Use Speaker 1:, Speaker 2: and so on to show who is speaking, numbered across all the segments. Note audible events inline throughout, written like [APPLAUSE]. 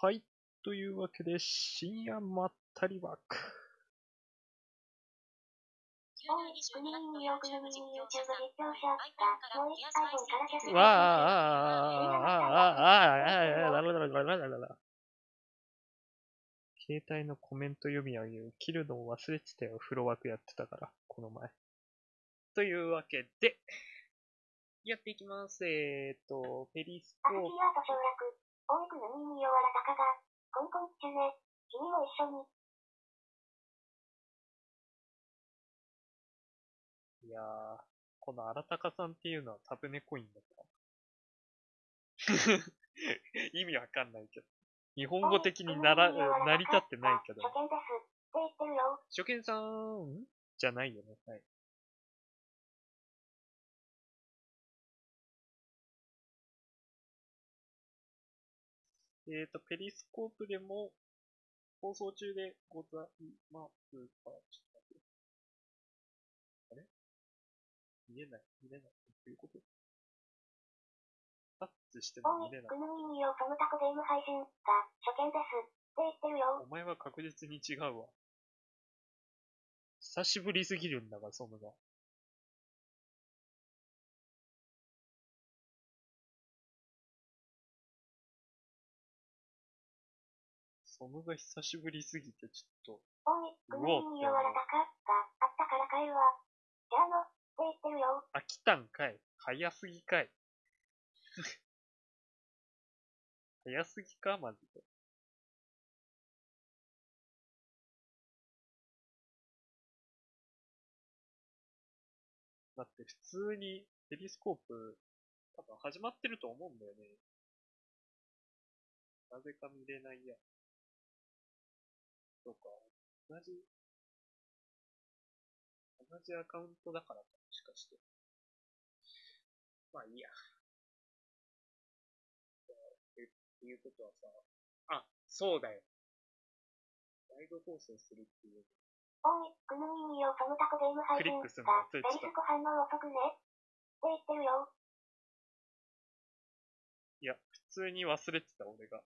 Speaker 1: はい。というわけで、深夜まったり枠。
Speaker 2: おい、国民よ国民 YouTube 実況者が、もう一 iPhone からキャス
Speaker 1: わあ、ああ、ああ、ああ、ああ、だらだらだらだらだら。携帯のコメント読み上げを切るのを忘れてたよ。風呂枠やってたから、この前。というわけで、やっていきます。えーっと、ペリスコー
Speaker 2: アスキアート省略、おい国民よわらたかが、コンコン中ね、君も一緒に。
Speaker 1: いやー、この荒高さんっていうのはタブネコインだった。[LAUGHS] 意味わかんないけど。日本語的になら、成り立ってないけど。
Speaker 2: 初見です。って言ってるよ。
Speaker 1: 初見さん？じゃないよね。はい。えっ、ー、と、ペリスコープでも放送中でございますが、ちょっと待って。あれ？見えない、見れない。どういうこと？タッチしても見れない。
Speaker 2: 国民よそのタコゲーム配信が、初見です。って言ってるよ。
Speaker 1: お前は確実に違うわ。久しぶりすぎるんだが、ソムが。ソムが久しぶりすぎて、ちょっ
Speaker 2: おい国民よわらたかが、あったから帰るわ。じゃあの、って言ってるよ。
Speaker 1: と、飽きたんかい。早すぎかい。[LAUGHS] 早すぎかマジで。だって普通にペリスコープ多分始まってると思うんだよね。なぜか見れないや。そうか。同じ、同じアカウントだからか、もしかして。まあいいや。えっていうことはさ、あ、そうだよ。ライブ放送するっていう。
Speaker 2: おい国民よそのタコゲーム配信
Speaker 1: クリックするの
Speaker 2: が、
Speaker 1: 忘れてた
Speaker 2: ベリスコ反応遅くね。って言ってるよ。
Speaker 1: いや、普通に忘れてた、俺が。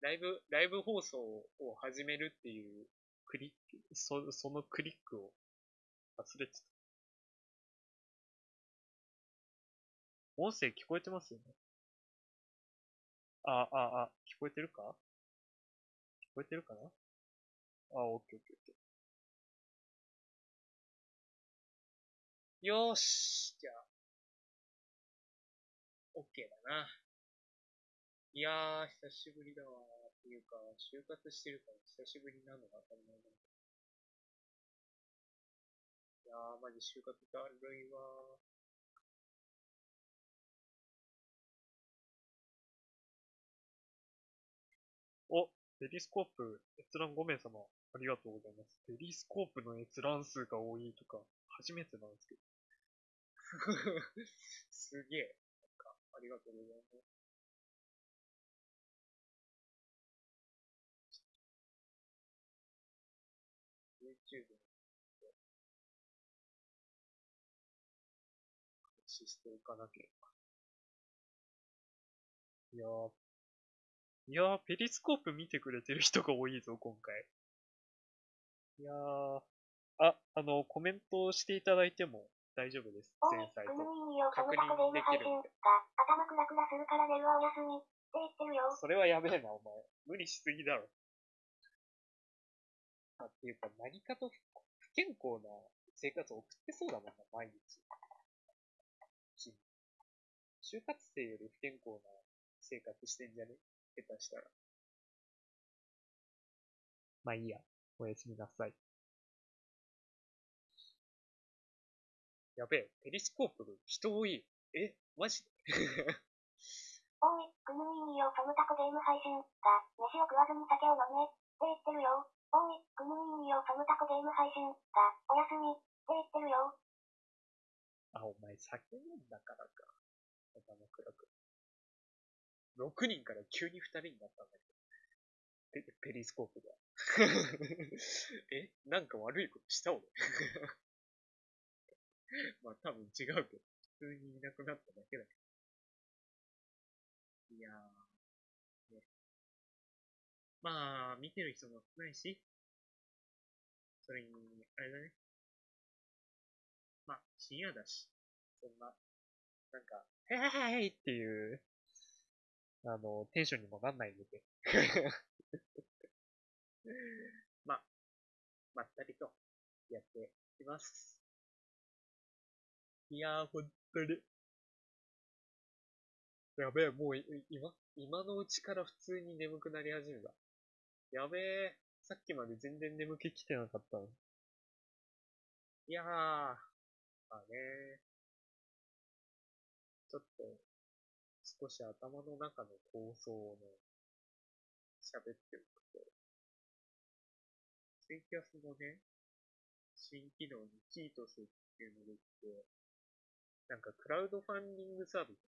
Speaker 1: ライブ、ライブ放送を始めるっていうクリック、そそのクリックを忘れてた。音声聞こえてますよねあ、あ、あ、聞こえてるか？聞こえてるかな？あ、オッケーオッケーオッケー。よーし、じゃあ、オッケーだな。いやー、久しぶりだわー。っていうか、就活してるから久しぶりなのが当たり前だ。いやー、マジ就活だるいわー。お、ペリスコープ閲覧5名様、ありがとうございます。ペリスコープの閲覧数が多いとか、初めてなんですけど。[LAUGHS] すげえ。なんか、ありがとうございます。YouTube に開始しておかなければ。いやー、いやー、ペリスコープ見てくれてる人が多いぞ、今回。いやー、あ、あの、コメントしていただいても大丈夫です。前菜と。
Speaker 2: 国民よそのタコゲーム配信が、頭クラクラするから寝るわおやすみ。って言ってるよ。
Speaker 1: それはやべえな、お前。無理しすぎだろ。あ、っていうか、何かと不健康な生活を送ってそうだもんな、毎日。就活生より不健康な生活してんじゃね？下手したら。まあいいや。おやすみなさい。やべえ、ペリスコープ人多い。え、マジで？[LAUGHS]
Speaker 2: おい国民よそのタコゲーム配信が、飯を食わずに酒を飲め。って言ってるよ。おい国民よそのタコゲーム配信が、おやすみ。って言ってるよ。
Speaker 1: あ、お前酒飲んだからか。頭暗く。6人から急に2人になったんだけど。ペペリスコープが。[LAUGHS] えなんか悪いことした俺？[LAUGHS] まあ多分違うけど、普通にいなくなっただけだけど。いやー、まあ、見てる人も少ないし、それに、あれだね。まあ、深夜だし、そんな、なんか、へへへへっていう、あの、テンションにもなんないので。[LAUGHS] まあ、まったりとやっていきます。いやー、ほんとに。やべえ、もう今、今のうちから普通に眠くなり始めた。やべえ、さっきまで全然眠気来てなかったの。いやー、まあね。ちょっと、少し頭の中の構想をね、喋っておくと、ツイキャスのね、新機能にキートスっていうのができて、なんかクラウドファンディングサービス、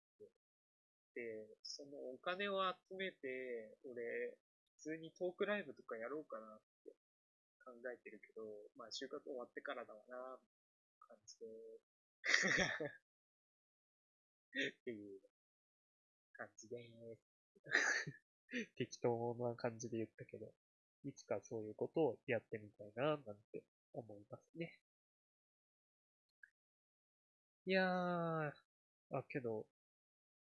Speaker 1: で、そのお金を集めて、俺、普通にトークライブとかやろうかなって考えてるけど、まあ就活終わってからだわな、感じで、っていう感じで。適当な感じで言ったけど、いつかそういうことをやってみたいな、なんて思いますね。いやー、あ、けど、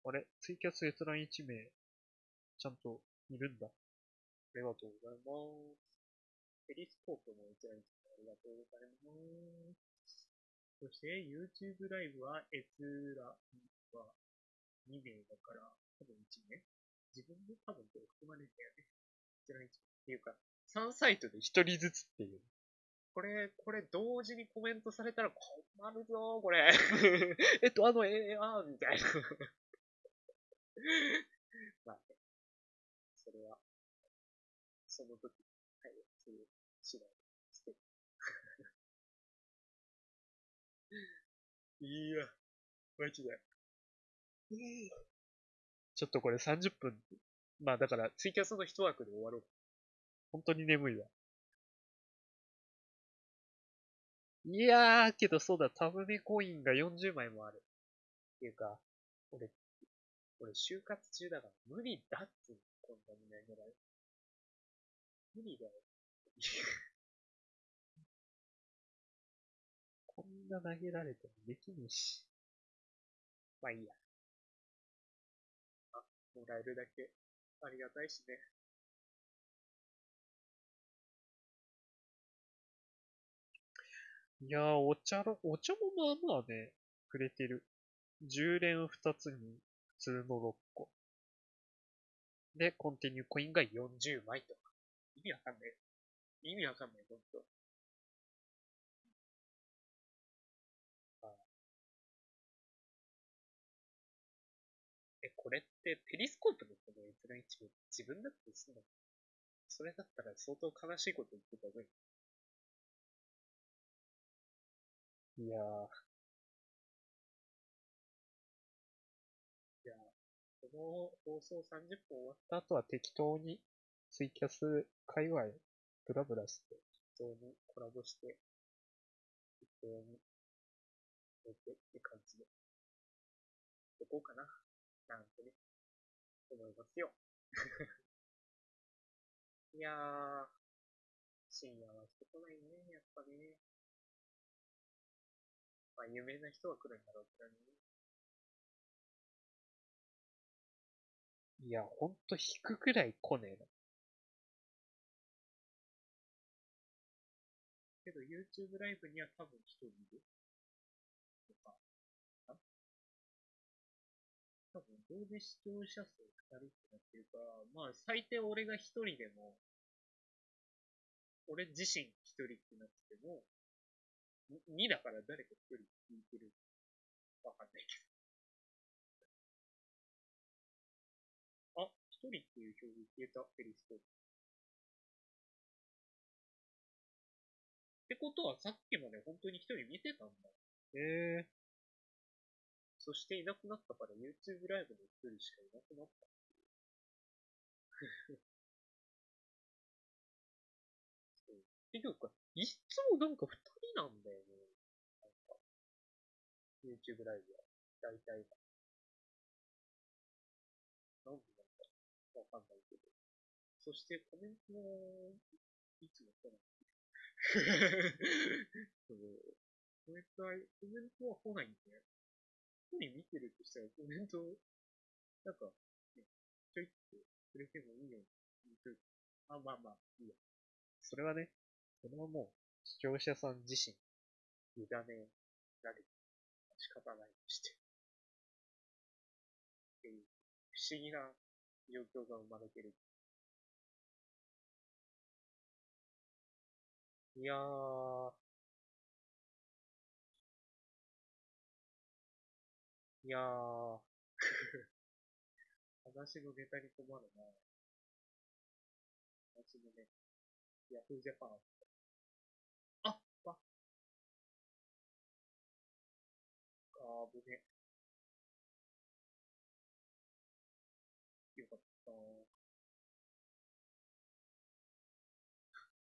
Speaker 1: あれ、ツイキャス閲覧1名、ちゃんといるんだ。ありがとうございます。ペリスコープも閲覧1名ありがとうございます。そして、YouTube ライブは閲覧は2名だから、多分1名自分で多分これ含まれてるよね。閲覧1名っていうか、3サイトで1人ずつっていう。これ、これ同時にコメントされたら困るぞ、これ。[LAUGHS] えっと、あの、えー、あー、みたいな。[LAUGHS] まあね。それは、その時、はい、する次第ですけど。い。や、マジで。ちょっとこれ30分。まあだから、ツイキャスの一枠で終わろう。本当に眠い。わ。い。やー、けどそうだ、タブネコインが40枚もある。ってい。うか、俺、俺就活中だから無理だっつこんなに投げられ。無理だよ。[LAUGHS] こんな投げられてもできねえし。まあいいや。あ、もらえるだけありがたいしね。いやー、お茶の、お茶もまあまあね、くれてる。10連2つに、普通の6個。で、コンティニューコインが40枚とか。意味わかんない。意味わかんない、ほんえ、これってペリスコープのこの閲覧一部自分だってすんの？それだったら相当悲しいこと言ってた方がいい。いやー。いやー、この放送30分終わった後は適当にツイキャス界隈ブラブラして、適当にコラボして、適当に寝てって感じで、やこうかな、なんてね、思いますよ。[LAUGHS] いやー、深夜は人来ないね、やっぱね。まあ、有名な人は来るんだろうけどね。いや、ほんと引くくらい来ねえな。けど YouTube ライブには多分一人いる。とか、あ多分同時視聴者数二人ってなってるか、まあ最低俺が一人でも、俺自身一人ってなってても、2だから誰か一人聞いてる。わかんないけど。あ、一人っていう表示消えた、ペリスコことはさっきまで本当に一人見てたんだ。へえ。そしていなくなったから YouTube ライブの一人しかいなくなった。[LAUGHS] 結局か、いつもなんか二人なんだよね。なんか、YouTube ライブは。大体が。なんでなんだわかんないけど。そしてコメントも、いつも来ない。[LAUGHS] そうコメントは、コメントは来ないんで、一人見てるとしたらコメント、なんか、ね、ちょいってくれてもいいよあ、まあまあ、いいや。それはね、それはもう、視聴者さん自身、委ねられて、仕方ないとして。っていう、不思議な状況が生まれてる。いやー。いやー。[LAUGHS] 話のネタに困るな。話のね、ヤフージャパン。あああー、ぶね。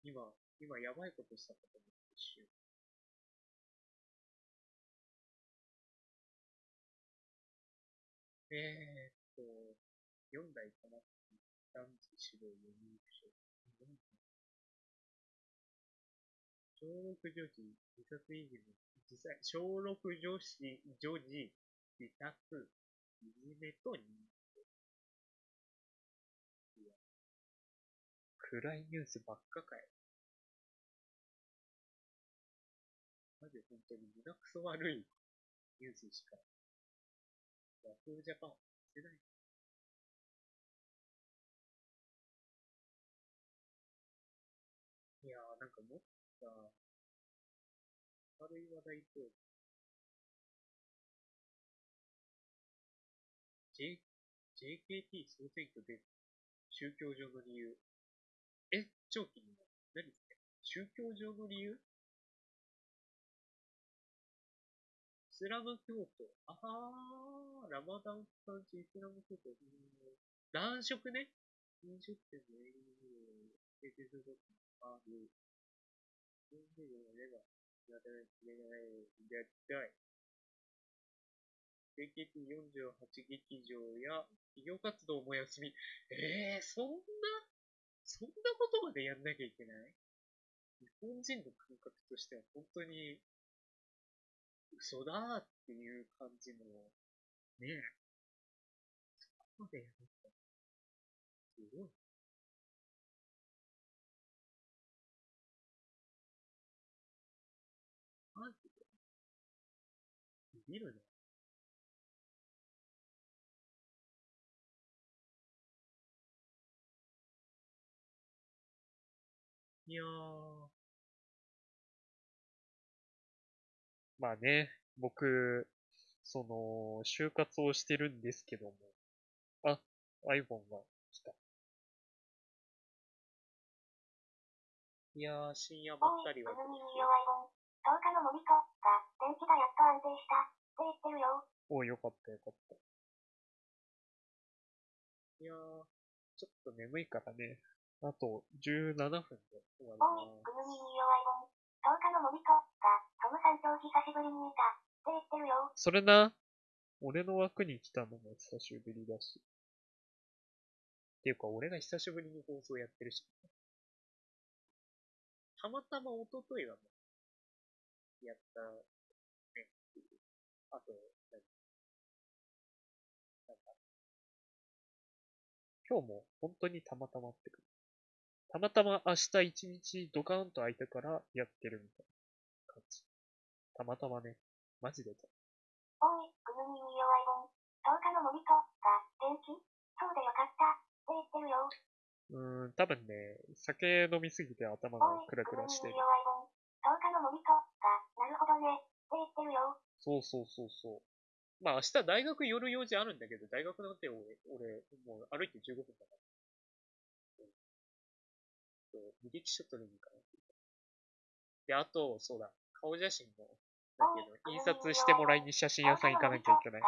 Speaker 1: 今、今やばいことしたかと思って一瞬。えーっと、4代かな男児死亡4人負傷。小6女子自殺以前の自殺、小6女子女児自殺、いじめと認定。暗いニュースばっかかよ。本当に胸くそ悪いニュースしか、ヤフージャパンしてない。いやー、なんかもっとさ、明るい話題と、J、JKT 総選挙で宗教上の理由。え？超気になる。何？それ宗教上の理由？スラム教徒。あはー、ラマダン期間中イスラム教徒。男色ね。飲食店の営業を提供することもある。飲食店の目が、やらないといけない。やりたい。JKT48 劇場や企業活動も休み。えー、そんな、そんなことまでやんなきゃいけない？日本人の感覚としては本当に嘘だーっていう感じの、ねえ。そこまでやるんだ。すごい。マジで？ビビるね。いやー。まあね、僕、その、就活をしてるんですけども。あ、iPhone が来た。いやー、深夜ばっかりは
Speaker 2: おい、。くぬみに弱いもん。10日のモビトが、電気がやっと安定した。って言ってるよ。
Speaker 1: およかったよかった。いやー、ちょっと眠いからね。あと17分で終わりま
Speaker 2: くぬみに弱いもん。10日のモビトが、トムさんと久しぶりに見た。って言ってるよ。
Speaker 1: それな、俺の枠に来たのも久しぶりだし。っていうか、俺が久しぶりに放送やってるし。たまたま一昨日はもう、やった、ね、あと、なんか、今日も本当にたまたまってくる。たまたま明日一日ドカーンと空いたからやってるみたいな感じ。たまたまね、マジでた。
Speaker 2: おい、くぬみに弱いもん。10日のモビトが、元気そうでよかった。って言ってるよ。
Speaker 1: うーん、多分ね、酒飲みすぎて頭が
Speaker 2: おい、
Speaker 1: クラクラしてる。
Speaker 2: に弱いもん。10日のモビトが、なるほどね。って言ってるよ。
Speaker 1: そうそうそうそう。まあ明日大学寄る用事あるんだけど、大学なんて俺、俺、もう歩いて15分だから。うん。そう、履歴書取りに行かないといけない。で、あと、そうだ、顔写真も、だけど、印刷してもらいに写真屋さん行かなきゃいけない。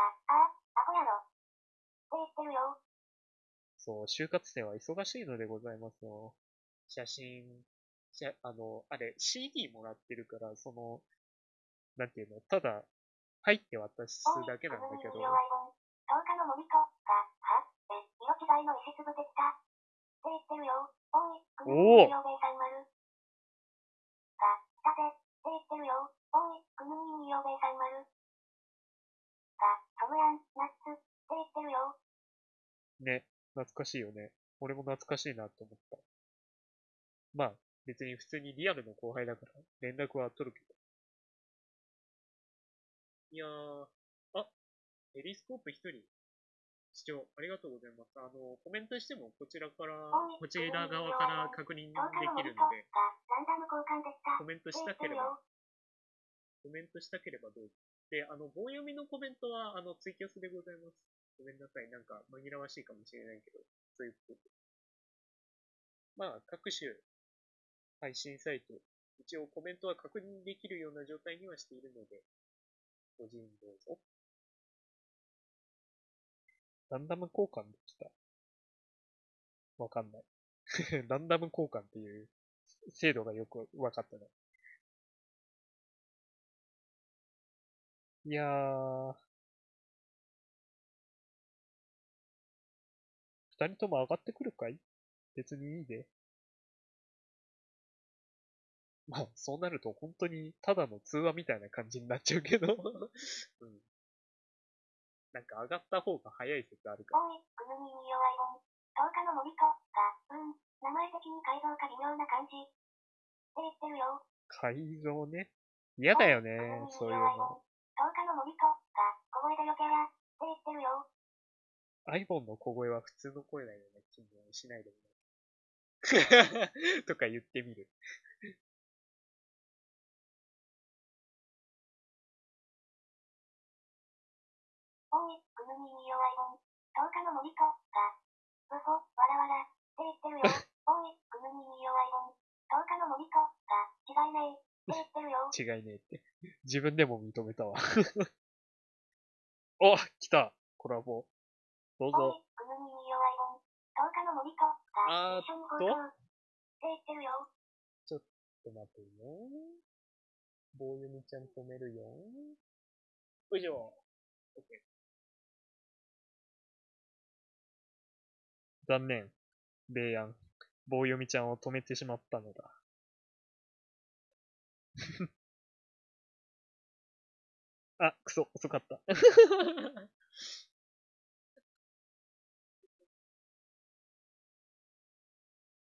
Speaker 1: そう、就活生は忙しいのでございますよ。写真、しゃあの、あれ、CD もらってるから、その、なんていうの、ただ、入って渡す、だけなんだけど、
Speaker 2: 10日のモビトが、はえ、色違いの石粒できた。って言ってるよ。くぬ
Speaker 1: おお
Speaker 2: みみよべいさん丸。が、来たぜ、って言ってるよ。おい、くぬみみよべいさん丸。が、トムヤン、ナッツ、って言ってるよ。
Speaker 1: ね、懐かしいよね。俺も懐かしいなと思った。まあ、別に普通にリアルの後輩だから、連絡は取るけど。いやー、あ、ペリスコープ一人、視聴ありがとうございます。あの、コメントしてもこちらからこちら側から確認で
Speaker 2: 10日の
Speaker 1: きるので。コメントしたければ、
Speaker 2: よ。
Speaker 1: コメントしたければどうぞ。で、あの、棒読みのコメントは、あの、ツイキャスでございます。ごめんなさい。なんか、紛らわしいかもしれないけど、そういうことで。まあ、各種配信サイト、一応コメントは確認できるような状態にはしているので、ご自由にどうぞ。ランダム交換できた。わかんない。[LAUGHS] ランダム交換っていう制度がよくわかったね。いやー。二人とも上がってくるかい？別にいいで。まあ、そうなると本当にただの通話みたいな感じになっちゃうけど。[LAUGHS] うん。なんか上がった方が早い説あるから。
Speaker 2: おい、くぬみみよアイボン。10日の森と、が、うん、名前的に改造か微妙な感じ。って言ってるよ。
Speaker 1: 改造ね。嫌だよねそういうの。。
Speaker 2: 10日の森と、が、小声でよけや。って言ってるよ。
Speaker 1: アイボンの小声は普通の声だよね。気にしないでもない。[LAUGHS] とか言ってみる。
Speaker 2: おい、くぬみみよアイボン。10日の森と、が、うそ、わらわら。って言ってるよ。おい、くぬみみよアイボン。10日の森と、が、違いねえ。って言ってるよ。
Speaker 1: 違いねえって。自分でも認めたわ。[LAUGHS] お来たコラボ。どう
Speaker 2: お
Speaker 1: ぞ。
Speaker 2: い、くぬみみよアイボン。10日の森と、が、
Speaker 1: あーっ。
Speaker 2: って言ってるよ。
Speaker 1: ちょっと待てよ。棒読みちゃん止めるよ。よいしょ。OK 残念。ベイヤン。棒読みちゃんを止めてしまったのだ。[LAUGHS] あ、くそ、遅かった。[LAUGHS]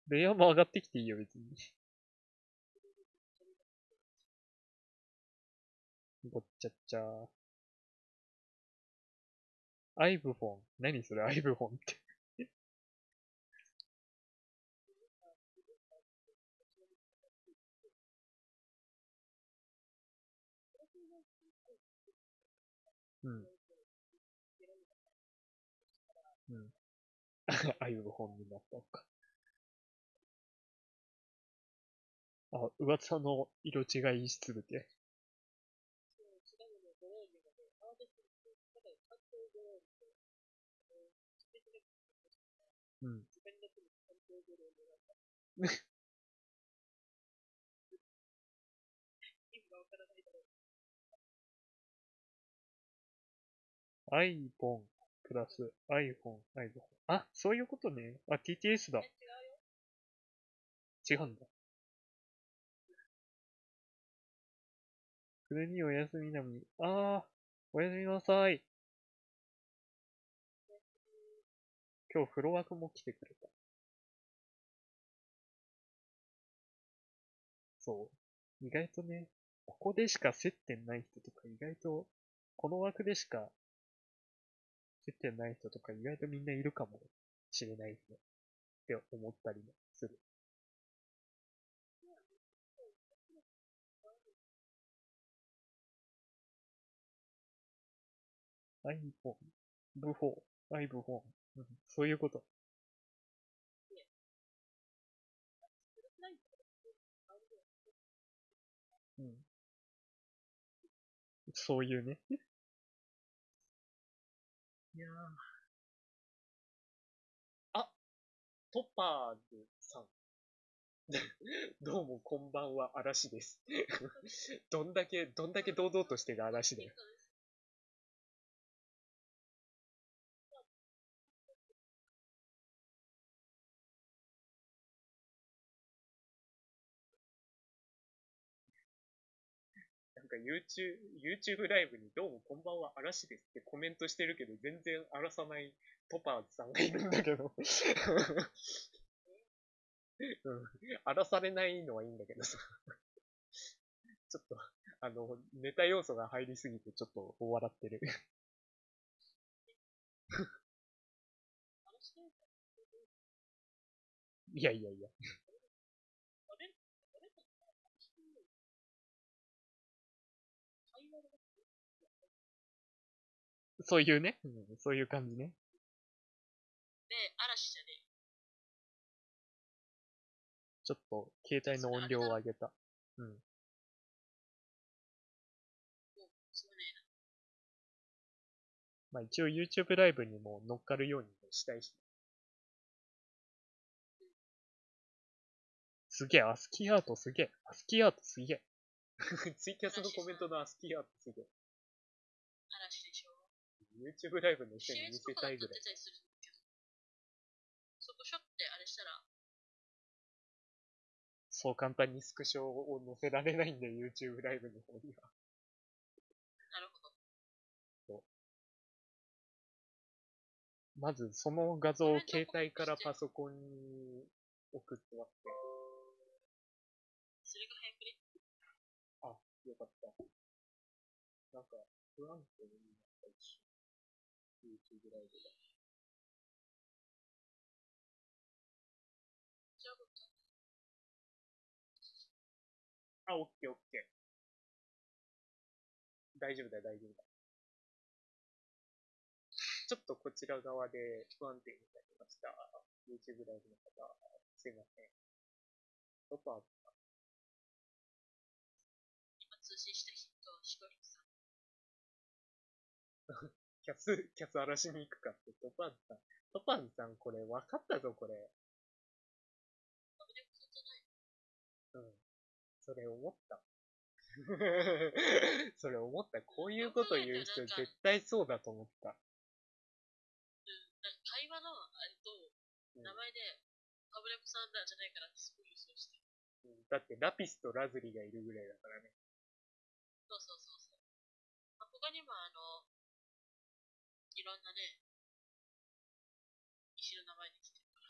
Speaker 1: ベイヤンも上がってきていいよ、別に。ごっちゃっちゃー。アイブフォン。何それ、アイブフォンって。うん。うん。アイブフォンになったのか。あ、噂の色違いしつぶて。うん。[LAUGHS] iPhone プラス iPhone、iPhone。あ、そういうことね。あ、TTS だ。違うんだ。くるみおやすみなみ。あー、おやすみなさい。今日フロワークも来てくれた。そう。意外とね、ここでしか接点ない人とか意外と、この枠でしか接点ない人とか意外とみんないるかもしれないね。って思ったりもする。iPhone、V4、iPhone、うん、そういうこと。うん。そういうね。いや。あ、トパーズさん。[LAUGHS] どうもこんばんは、嵐です。[LAUGHS] どんだけ、どんだけ堂々としてる嵐だよ。なんか YouTube, YouTube ライブにどうもこんばんは嵐ですってコメントしてるけど全然荒らさないトパーズさんがいるんだけど。うん。荒らされないのはいいんだけどさ。ちょっと、あの、ネタ要素が入りすぎてちょっと笑ってる。[LAUGHS] いやいやいや。そういうね、うん、そういう感じね。
Speaker 3: で、嵐じゃねえ。
Speaker 1: ちょっと、携帯の音量を上げた。うん。
Speaker 3: まねえな。
Speaker 1: まあ一応 YouTube ライブにも乗っかるようにもしたいし。すげえ、アスキーアートすげえ。アスキーアートすげえ。[LAUGHS] ツイキャスのコメントのアスキーアートすげえ。YouTube ライブの人に見せたいぐらい。
Speaker 3: そこショってあれしたら、
Speaker 1: そう簡単にスクショを載せられないんで、YouTube ライブの方には。
Speaker 3: なるほど。
Speaker 1: まず、その画像を携帯からパソコンに送ってもらって。
Speaker 3: それが早くね。
Speaker 1: あ、よかった。なんか、不安定になった一瞬。YouTube ライブが。
Speaker 3: じゃあ、
Speaker 1: オッケーオッケー。大丈夫だよ、大丈夫だ。ちょっとこちら側で不安定になりました。YouTube ライブの方、すいません。ロパー
Speaker 3: 今通信した人、シコリンさん。[LAUGHS]
Speaker 1: キャス、[LAUGHS] キャス荒らしに行くかって、トパーズさん。トパーズさん、これ分かったぞ、これ。
Speaker 3: アブネコさんじゃない
Speaker 1: うん。それ思った。[LAUGHS] それ思った。こういうこと言う人絶対そうだと思った。
Speaker 3: うん。なんか会話のあれと、
Speaker 1: うん
Speaker 3: 名前で、アブネコさんだじゃないからってすごい予想して。
Speaker 1: うんだってラピスとラズリがいるぐらいだからね。
Speaker 3: そうそうそうそう。まあ、他にもあの、いろんなね、石の名前で来てるから。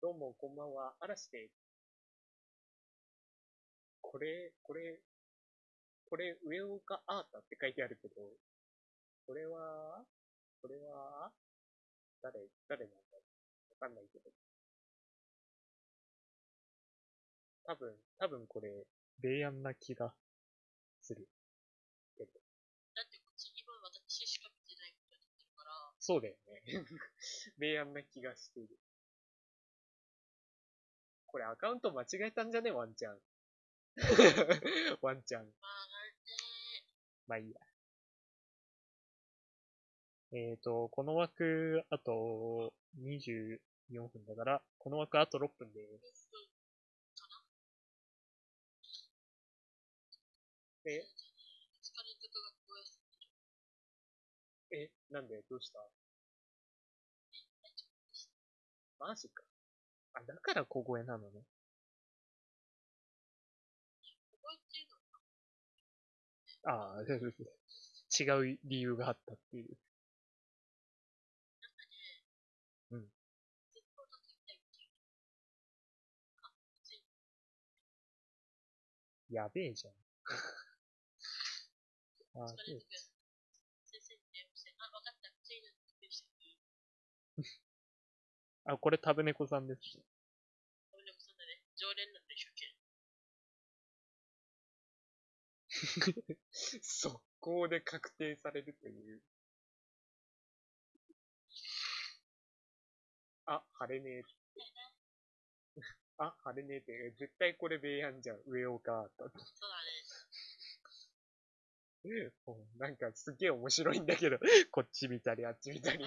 Speaker 1: どうも、こんばんは。嵐です。これ、これ、これ、上岡アータって書いてあるけど、これは、これは、誰、誰なんだろうわかんないけど。多分、多分これ、霊安な気がする。
Speaker 3: だってこっち今私しか見てないことになってるから、
Speaker 1: そうだよね。[LAUGHS] 霊安な気がしている。これアカウント間違えたんじゃね？ワンチャン。[LAUGHS] ワンチャン。
Speaker 3: まあ、なんで、
Speaker 1: まあいいや。えーと、この枠、あと24分だから、この枠あと6分です。え？え、なんで？どうした？マジか。あ、だから小声なのね。ああ、違う理由があったっていう。
Speaker 3: う。あ、つい、
Speaker 1: やべえじゃん。[LAUGHS] あ
Speaker 3: 疲れとあ、
Speaker 1: これタブネコさんです。
Speaker 3: 俺でもそんなね、常連なんでしょ、け？[LAUGHS]
Speaker 1: 速攻で確定されるという。あ、晴れねえ。[LAUGHS] あ、晴れねえって、え絶対これベイヤンじゃん。上岡アート。
Speaker 3: そうだね。[LAUGHS]
Speaker 1: なんかすげえ面白いんだけど、こっち見たりあっち見たり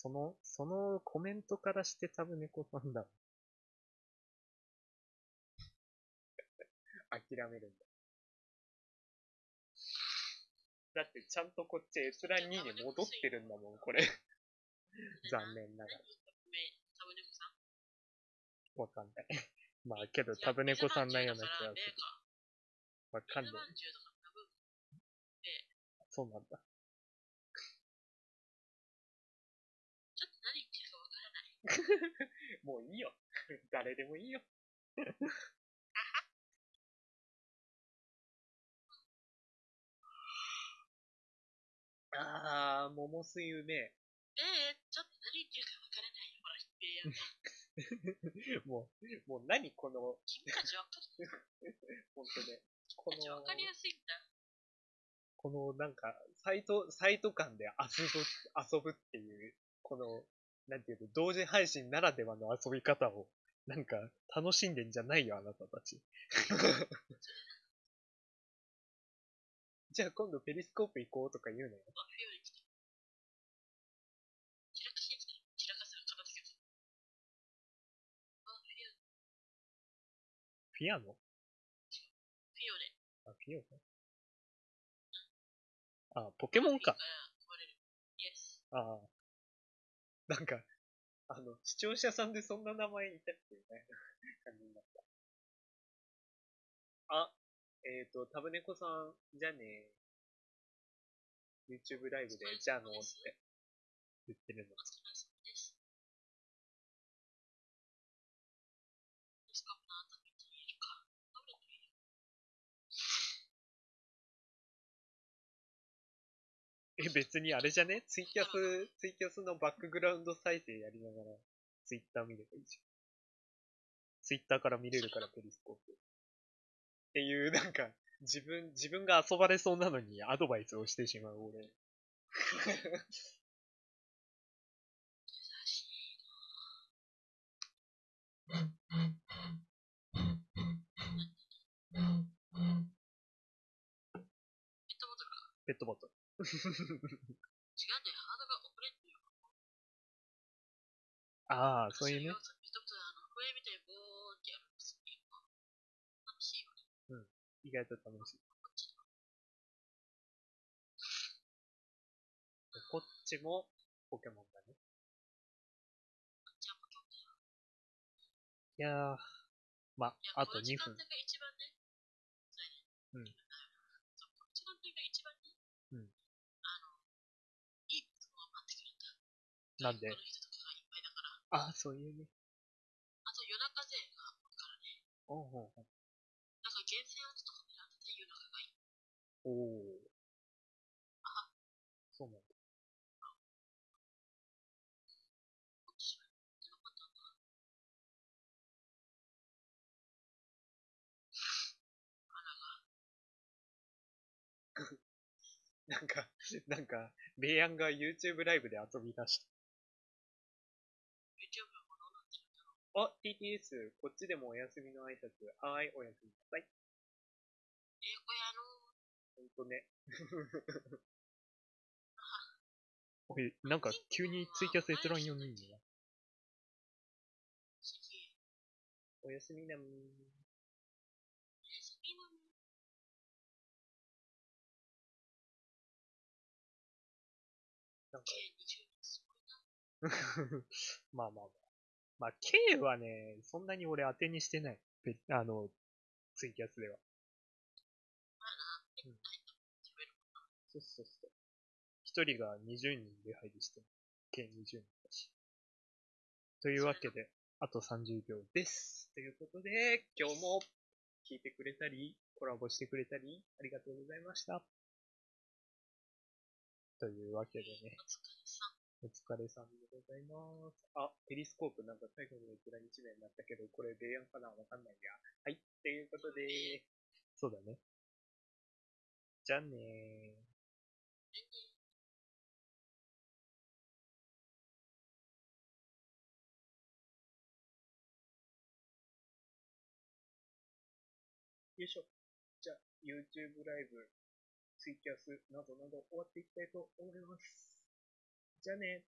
Speaker 1: その、そのコメントからしてタブネコさんだ。[LAUGHS] 諦めるんだ。だってちゃんとこっち閲覧2に戻ってるんだもん、これ。[LAUGHS] 残念ながら。わかんない。[LAUGHS] まあけど、タブネコさんなような気がする。わかんない。そうなんだ。[LAUGHS] もういいよ。[LAUGHS] 誰でもいいよ。あー、桃水うめえ。
Speaker 3: ええちょっと何言ってるかわからないよ、ほら、一平や。
Speaker 1: もう、もう何この、
Speaker 3: 君たちわかる？
Speaker 1: ほんとね。こ
Speaker 3: 君たちわかりやすいんだ。
Speaker 1: このなんか、サイト、サイト間で遊ぶ、遊ぶっていう、この、なんていうの、同時配信ならではの遊び方を、[LAUGHS] なんか、楽しんでんじゃないよ、あなたたち。[LAUGHS] じゃあ今度ペリスコープ行こうとか言うのよ。
Speaker 3: あ、冬に来た。散らかしに来たよ。散らかすの片付けた。あ、冬、
Speaker 1: フィアノ
Speaker 3: 冬で。
Speaker 1: あ、フィオノあ、ポケモンか。ああ。なんか、あの、視聴者さんでそんな名前いたっけみたいな感じになった。あ、えっ、ー、と、タブネコさん、じゃあね YouTube ライブで、じゃあのって言ってるの。
Speaker 3: お疲れ様です。ディスコップの後見てみるか。食べてみる。
Speaker 1: え、別にあれじゃね？ツイキャス、ツイキャスのバックグラウンド再生やりながら、ツイッター見ればいいじゃん。ツイッターから見れるから、ペリスコープ。っていう、なんか、自分、自分が遊ばれそうなのにアドバイスをしてしまう俺。
Speaker 3: 優しいペットボトルか。
Speaker 1: ペットボトル。[LAUGHS]
Speaker 3: 違うんだよ。ハードが遅れんのよ。
Speaker 1: ああ、そういうね。
Speaker 3: ペットボトル、あの、笛みたいにボーンってやるんですよ。楽しいよね。
Speaker 1: 意外と楽しい。
Speaker 3: こっち
Speaker 1: も、ポケモンだね。いやー、まあ、あ
Speaker 3: ことの
Speaker 1: 2分
Speaker 3: 時間帯。が一番ね。それね。
Speaker 1: うん
Speaker 3: そう。この時間帯が一番ね。
Speaker 1: うん。
Speaker 3: あの、いいことが待ってくるんだ。
Speaker 1: なんで。ああ、そういうね。
Speaker 3: あと夜中勢が多いからね。
Speaker 1: おうほうほう
Speaker 3: なんか厳選圧とか狙ってて夜中がいい。
Speaker 1: おお。そう [LAUGHS] なんだ。
Speaker 3: なん
Speaker 1: か、なんか、レイヤンが YouTube ライブで遊び出した。
Speaker 3: YouTube のものになってるんだろう。
Speaker 1: あ、TTS、こっちでもお休みの挨拶。はーい、おやすみなさい。
Speaker 3: えー、これあの、
Speaker 1: ほんとね。[LAUGHS] おい、なんか急にツイキャス閲覧4人にな。
Speaker 3: 次、
Speaker 1: おやすみなみー。
Speaker 3: 休みなの。
Speaker 1: なんか、
Speaker 3: 計20人すごいな。
Speaker 1: まあまあまあ。まあ、K はね、そんなに俺当てにしてない。あの、ツイキャスでは。うん。そうそうそう。一人が20人で入りしてる。計20人だし。というわけで、あと30秒です。ということで、今日も聞いてくれたり、コラボしてくれたり、ありがとうございました。というわけでね、お疲れさん。でございます。あ、ペリスコープなんか最後の閲覧1名になったけど、これベイヤンかなわかんないや。はい、ということで、そうだね。じゃあねー。よいしょ。じゃあ、YouTube ライブ、ツイキャスなどなど終わっていきたいと思います。じゃあね。